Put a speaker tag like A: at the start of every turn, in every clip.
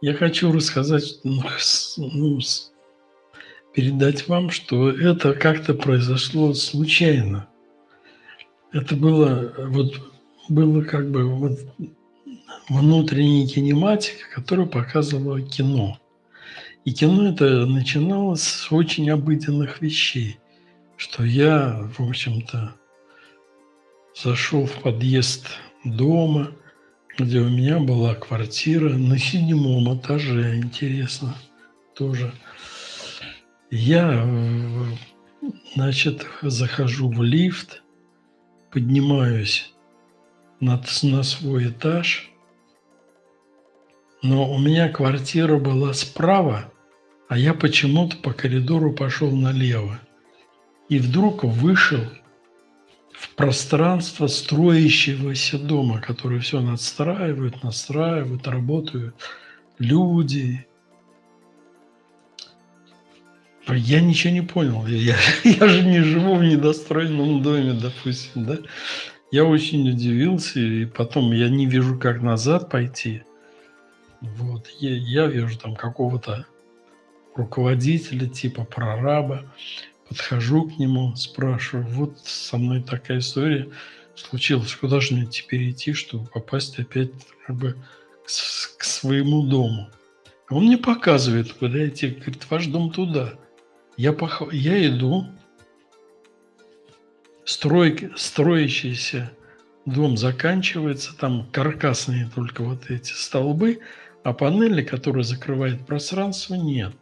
A: Я хочу рассказать, ну, ну, передать вам, что это как-то произошло случайно. Это было, вот, было как бы вот внутренняя кинематика, которую показывало кино. И кино это начиналось с очень обыденных вещей, что я, в общем-то, зашел в подъезд дома, где у меня была квартира на седьмом этаже, интересно, тоже. Я, значит, захожу в лифт, поднимаюсь на, на свой этаж, но у меня квартира была справа, а я почему-то по коридору пошел налево. И вдруг вышел в пространство строящегося дома, который все надстраивают, настраивают, работают люди. Я ничего не понял. Я, я же не живу в недостроенном доме, допустим, да? Я очень удивился, и потом я не вижу, как назад пойти. Вот, я, я вижу там какого-то руководителя, типа прораба, подхожу к нему, спрашиваю, вот со мной такая история случилась, куда же мне теперь идти, чтобы попасть опять как бы к, к своему дому. Он мне показывает, куда идти, говорит, ваш дом туда. Я, пох... я иду, строй... строящийся дом заканчивается, там каркасные только вот эти столбы, а панели, которые закрывают пространство, нет.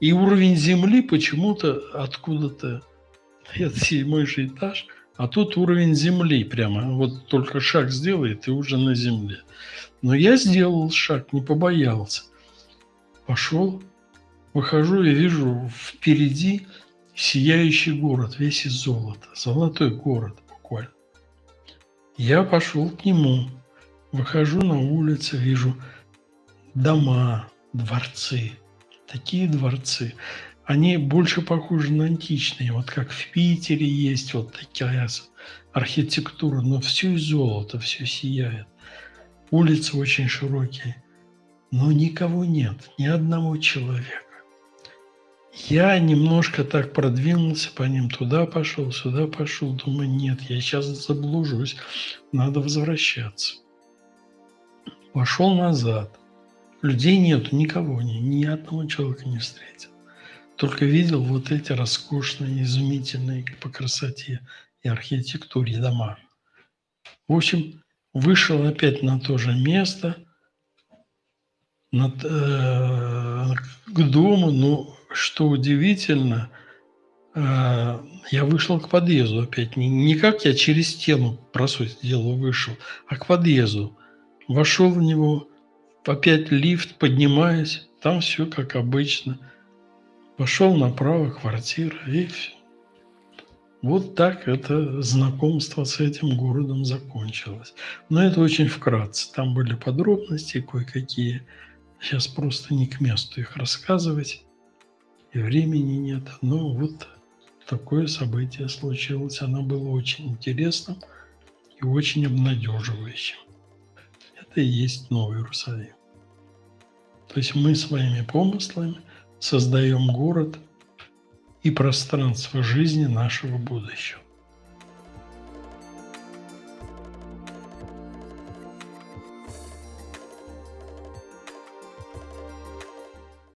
A: И уровень земли почему-то откуда-то, это седьмой же этаж, а тут уровень земли прямо, вот только шаг сделает и уже на земле. Но я сделал шаг, не побоялся. Пошел, выхожу и вижу впереди сияющий город, весь из золота, золотой город буквально. Я пошел к нему, выхожу на улицу, вижу дома, дворцы – такие дворцы, они больше похожи на античные. Вот как в Питере есть вот такая архитектура, но все из золота, все сияет. Улицы очень широкие, но никого нет, ни одного человека. Я немножко так продвинулся по ним, туда пошел, сюда пошел, думаю, нет, я сейчас заблужусь, надо возвращаться. Пошел назад – Людей нету, никого, ни, ни одного человека не встретил. Только видел вот эти роскошные, изумительные по красоте и архитектуре дома. В общем, вышел опять на то же место, над, э, к дому, но что удивительно, э, я вышел к подъезду опять. Не, не как я через стену, по сути дела, вышел, а к подъезду. Вошел в него, опять лифт, поднимаюсь, там все как обычно. Пошел направо, квартира, и все. Вот так это знакомство с этим городом закончилось. Но это очень вкратце. Там были подробности кое-какие. Сейчас просто не к месту их рассказывать. И времени нет. Но вот такое событие случилось. Оно было очень интересным и очень обнадеживающим. Это и есть Новый Иерусалим. То есть мы своими помыслами создаем город и пространство жизни нашего будущего.